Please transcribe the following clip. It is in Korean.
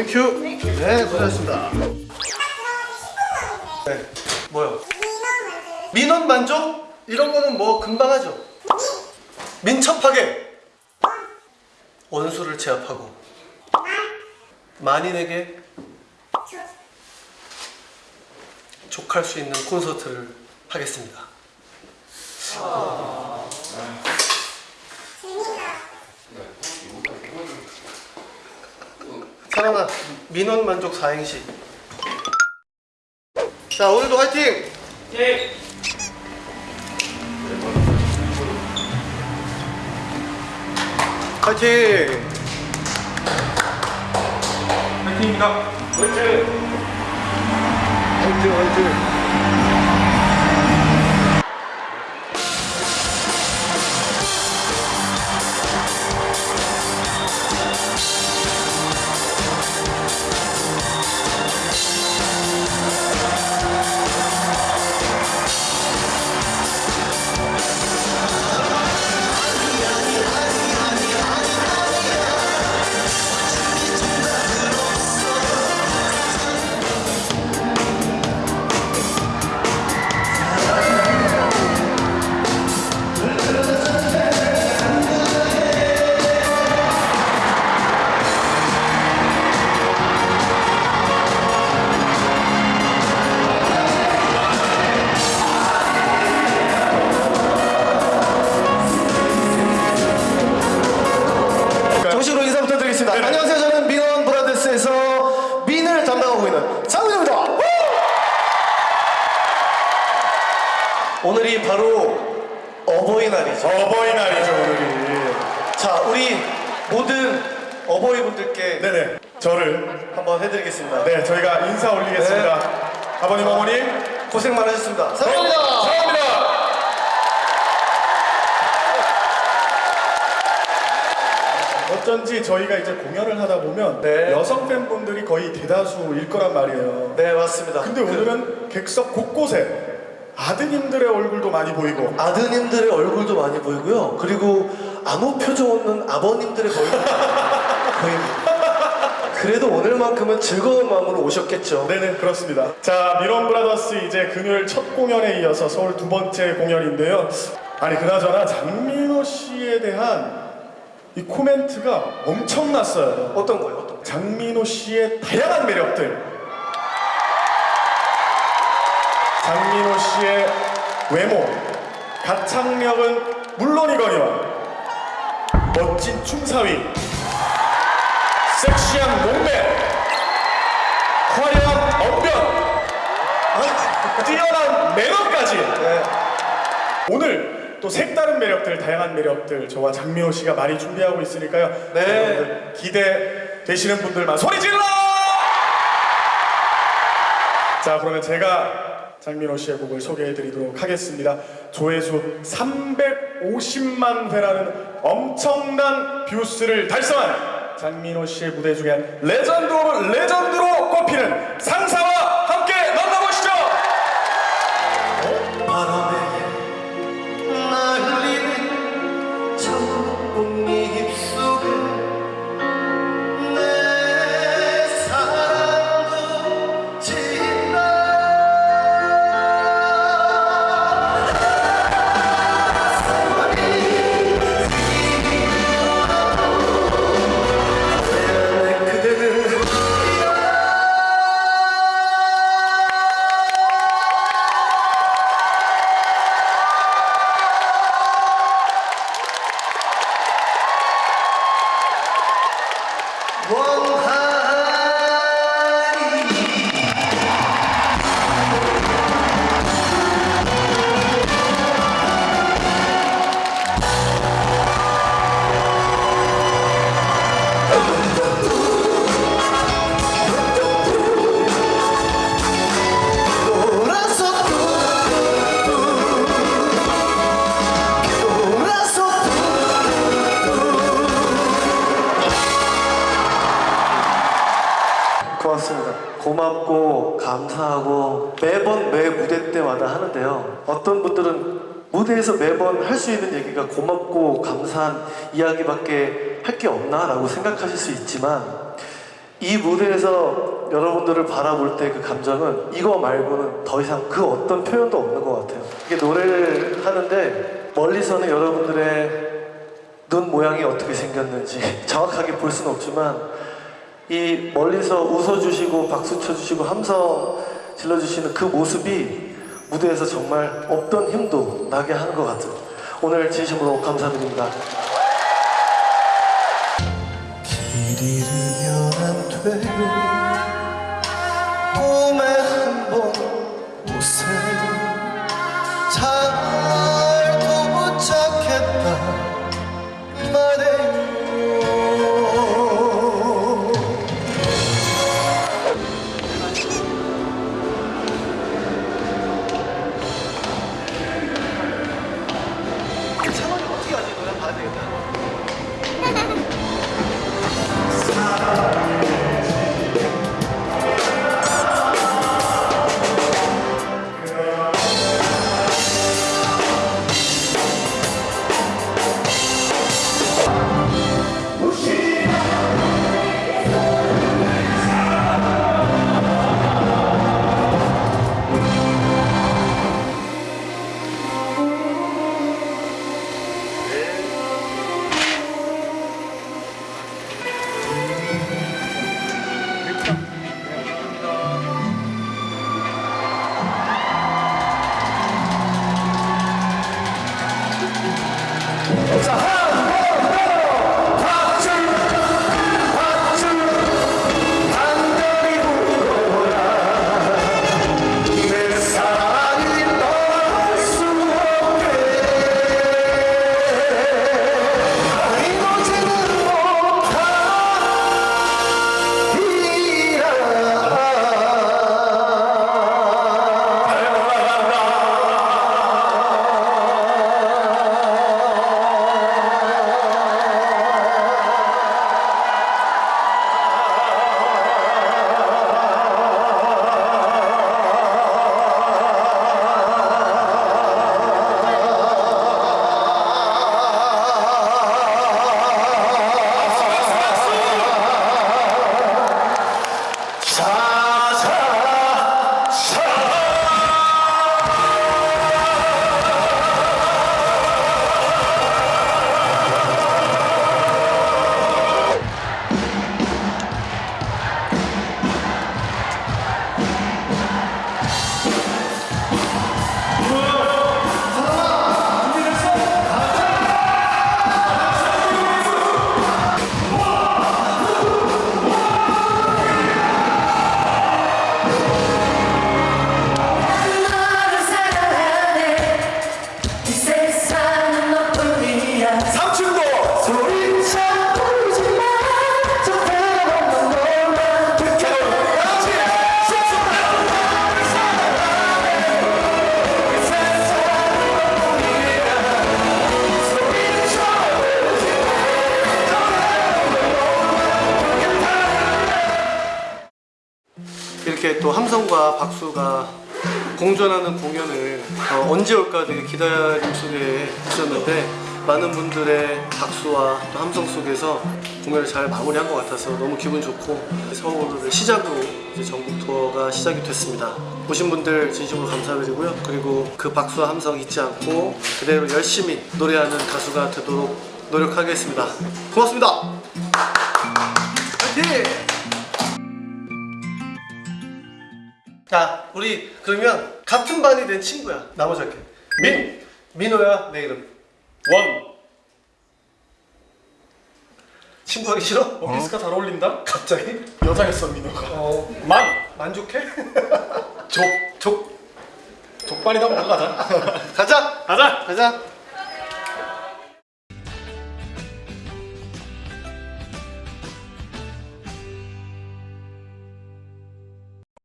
Thank you. 네, 고생하셨습니다. 네, 뭐요? 민원 만족? 이런 거는 뭐 금방 하죠. 민첩하게 원수를 제압하고 만인에게 족할 수 있는 콘서트를 하겠습니다. 사랑아, 민원 만족 사행시. 자, 오늘도 화이팅! 예. 화이팅! 파이팅입니다. 화이팅. 화이팅, 화이팅! 어버이날이죠. 어버이날이죠 오늘이. 자, 우리 모든 어버이분들께 네네. 저를 한번 해드리겠습니다. 네 저희가 인사 올리겠습니다. 아버님 어머님 고생 많으셨습니다. 사랑합니다. 사랑합니다. 어쩐지 저희가 이제 공연을 하다 보면 네. 여성 팬분들이 거의 대다수일 거란 말이에요. 네, 맞습니다. 근데 그 오늘은 객석 곳곳에 아드님들의 얼굴도 많이 보이고 아드님들의 얼굴도 많이 보이고요. 그리고 아무 표정 없는 아버님들의 얼굴도 보입니다. 그래도 오늘만큼은 즐거운 마음으로 오셨겠죠. 네네 그렇습니다. 자 미런 브라더스 이제 금요일 첫 공연에 이어서 서울 두 번째 공연인데요. 아니 그나저나 장민호 씨에 대한 이 코멘트가 엄청났어요. 어떤 거예요? 어떤 거예요? 장민호 씨의 다양한 매력들. 외모, 가창력은 물론이거니와 멋진 춤사위, 섹시한 몸매, 화려한 언변, 아, 뛰어난 매너까지. 네. 오늘 또 색다른 매력들, 다양한 매력들 저와 장민호 씨가 많이 준비하고 있으니까요. 네. 여러분들 기대 되시는 분들만 소리 질러! 자, 그러면 제가 장민호 씨의 곡을 소개해드리도록 하겠습니다. 조회수 350만 회라는 엄청난 views를 달성한 장민호 씨의 무대 중에 legend of legend로 꼽히는 상사 감사하고 매번 매 무대 때마다 하는데요. 어떤 분들은 무대에서 매번 할 수 있는 얘기가 고맙고 감사한 이야기밖에 할 게 없나 라고 생각하실 수 있지만 이 무대에서 여러분들을 바라볼 때 그 감정은 이거 말고는 더 이상 그 어떤 표현도 없는 것 같아요. 이게 노래를 하는데 멀리서는 여러분들의 눈 모양이 어떻게 생겼는지 정확하게 볼 수는 없지만 이 멀리서 웃어주시고 박수 쳐주시고 함성 질러주시는 그 모습이 무대에서 정말 없던 힘도 나게 하는 것 같아요. 오늘 진심으로 감사드립니다. 길 잃으면 안 돼요. 이렇게 또 함성과 박수가 공존하는 공연을 어, 언제 올까 되게 기다림 속에 있었는데 많은 분들의 박수와 또 함성 속에서 공연을 잘 마무리한 것 같아서 너무 기분 좋고 서울을 시작으로 이제 전국 투어가 시작이 됐습니다. 오신 분들 진심으로 감사드리고요. 그리고 그 박수와 함성 잊지 않고 그대로 열심히 노래하는 가수가 되도록 노력하겠습니다. 고맙습니다. 자, 우리 그러면 같은 반이 된 친구야. 나머지 할게. 민! 민호야, 내 이름. 원 친구하기 싫어? 원피스가 잘 어울린다? 갑자기? 여자였어 민호가 어, 만! 만족해? 족! 족, 족발이다 먹어 가자 가자! 가자! 가자!